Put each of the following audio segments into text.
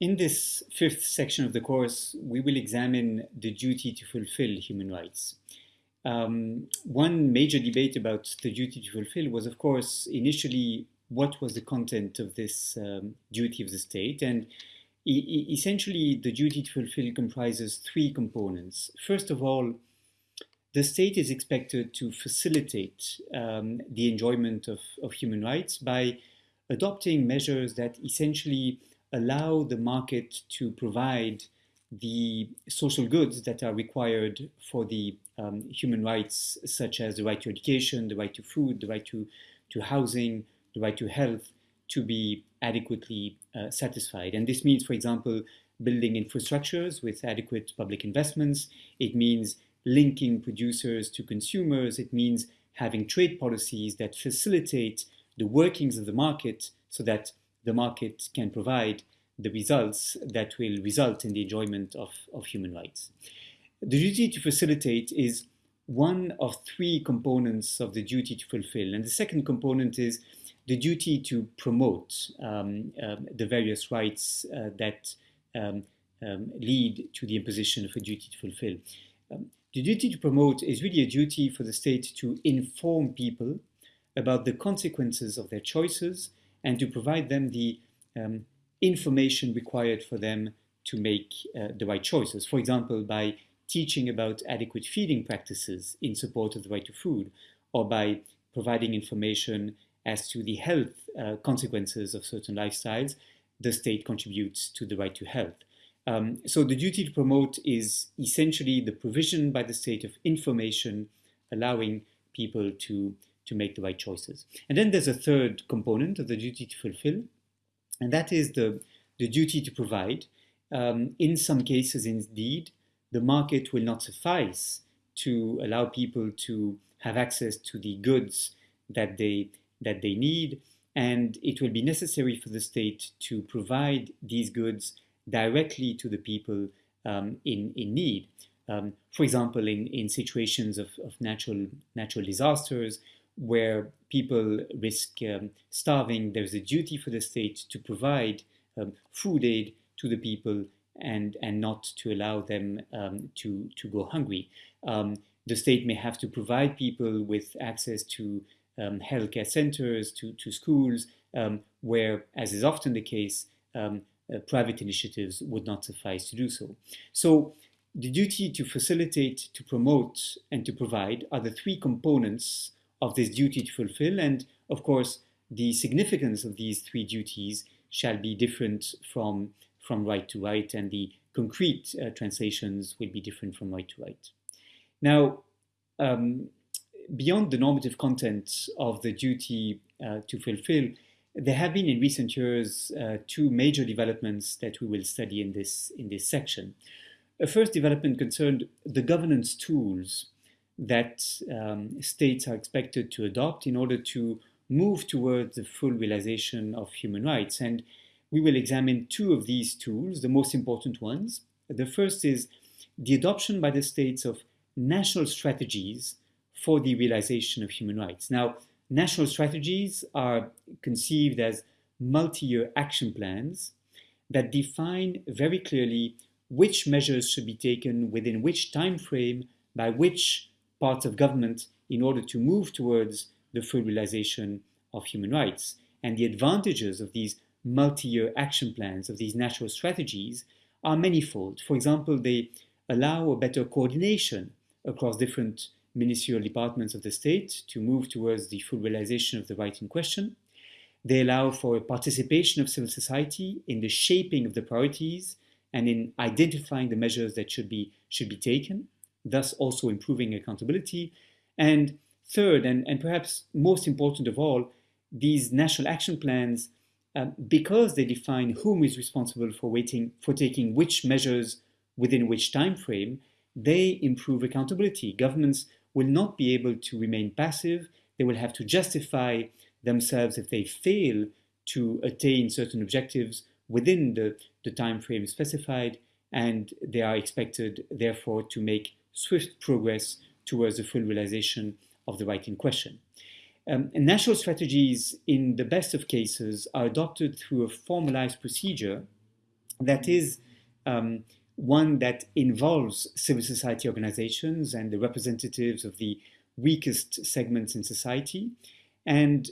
In this fifth section of the course, we will examine the duty to fulfill human rights. Um, one major debate about the duty to fulfill was, of course, initially what was the content of this um, duty of the state. And e essentially, the duty to fulfill comprises three components. First of all, the state is expected to facilitate um, the enjoyment of, of human rights by adopting measures that essentially allow the market to provide the social goods that are required for the um, human rights, such as the right to education, the right to food, the right to, to housing, the right to health, to be adequately uh, satisfied. And this means, for example, building infrastructures with adequate public investments. It means linking producers to consumers. It means having trade policies that facilitate the workings of the market so that the market can provide the results that will result in the enjoyment of, of human rights. The duty to facilitate is one of three components of the duty to fulfill. And the second component is the duty to promote um, um, the various rights uh, that um, um lead to the imposition of a duty to fulfill. Um, the duty to promote is really a duty for the state to inform people about the consequences of their choices and to provide them the um, information required for them to make uh, the right choices. For example, by teaching about adequate feeding practices in support of the right to food, or by providing information as to the health uh, consequences of certain lifestyles, the state contributes to the right to health. Um, so the duty to promote is essentially the provision by the state of information allowing people to, to make the right choices. And then there's a third component of the duty to fulfill, and that is the, the duty to provide. Um, in some cases, indeed, the market will not suffice to allow people to have access to the goods that they, that they need, and it will be necessary for the state to provide these goods directly to the people um, in, in need. Um, for example, in, in situations of, of natural, natural disasters, where people risk um, starving, there's a duty for the state to provide um, food aid to the people and, and not to allow them um, to, to go hungry. Um, the state may have to provide people with access to um, healthcare centers, to, to schools, um, where, as is often the case, uh, private initiatives would not suffice to do so. So the duty to facilitate, to promote, and to provide are the three components of this duty to fulfill. And of course, the significance of these three duties shall be different from, from right to right, and the concrete uh, translations will be different from right to right. Now, um, beyond the normative content of the duty uh, to fulfill, there have been in recent years uh, two major developments that we will study in this, in this section. A first development concerned the governance tools that um, states are expected to adopt in order to move towards the full realization of human rights. And we will examine two of these tools, the most important ones. The first is the adoption by the states of national strategies for the realization of human rights. Now, national strategies are conceived as multi-year action plans that define very clearly which measures should be taken within which time frame by which parts of government in order to move towards the full realization of human rights. And the advantages of these multi-year action plans, of these national strategies, are manifold. For example, they allow a better coordination across different ministerial departments of the state to move towards the full realization of the right in question. They allow for a participation of civil society in the shaping of the priorities and in identifying the measures that should be, should be taken thus also improving accountability. And third, and, and perhaps most important of all, these national action plans, uh, because they define whom is responsible for, waiting, for taking which measures within which time frame, they improve accountability. Governments will not be able to remain passive. They will have to justify themselves if they fail to attain certain objectives within the, the time frame specified, and they are expected, therefore, to make swift progress towards the full realization of the right in question. Um, national strategies, in the best of cases, are adopted through a formalized procedure that is um, one that involves civil society organizations and the representatives of the weakest segments in society. And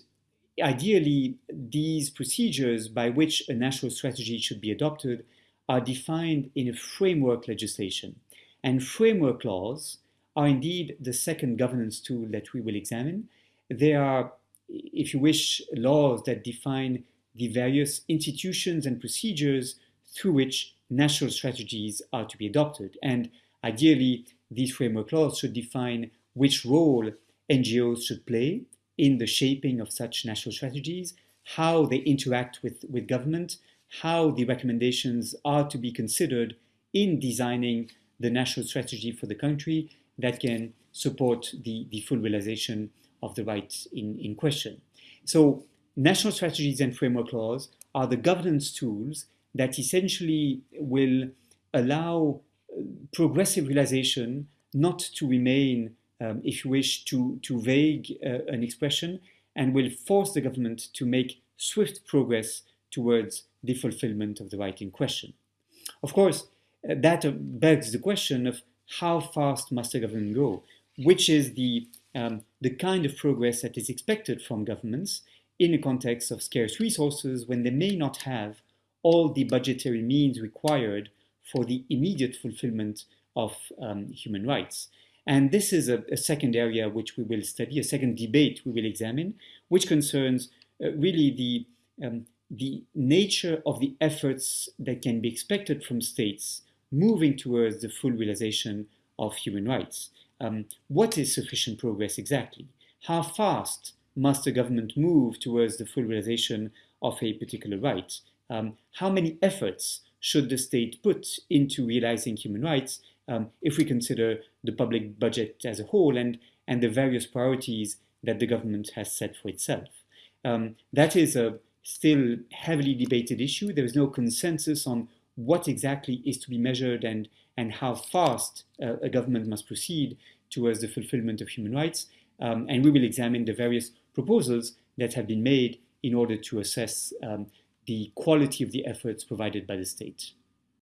ideally, these procedures by which a national strategy should be adopted are defined in a framework legislation. And framework laws are indeed the second governance tool that we will examine. They are, if you wish, laws that define the various institutions and procedures through which national strategies are to be adopted. And ideally, these framework laws should define which role NGOs should play in the shaping of such national strategies, how they interact with, with government, how the recommendations are to be considered in designing the national strategy for the country that can support the, the full realization of the rights in, in question. So national strategies and framework laws are the governance tools that essentially will allow uh, progressive realization not to remain, um, if you wish, too, too vague uh, an expression, and will force the government to make swift progress towards the fulfillment of the right in question. Of course, that begs the question of how fast must a government go, which is the, um, the kind of progress that is expected from governments in a context of scarce resources when they may not have all the budgetary means required for the immediate fulfillment of um, human rights. And this is a, a, second area which we will study, a second debate we will examine, which concerns uh, really the, um, the nature of the efforts that can be expected from states moving towards the full realization of human rights. Um, what is sufficient progress exactly? How fast must a government move towards the full realization of a particular right? um, how many efforts should the state put into realizing human rights um, if we consider the public budget as a whole and, and the various priorities that the government has set for itself. Um, that is a still heavily debated issue. There is no consensus on what exactly is to be measured and, and how fast uh, a government must proceed towards the fulfillment of human rights. Um, and we will examine the various proposals that have been made in order to assess um, the quality of the efforts provided by the state.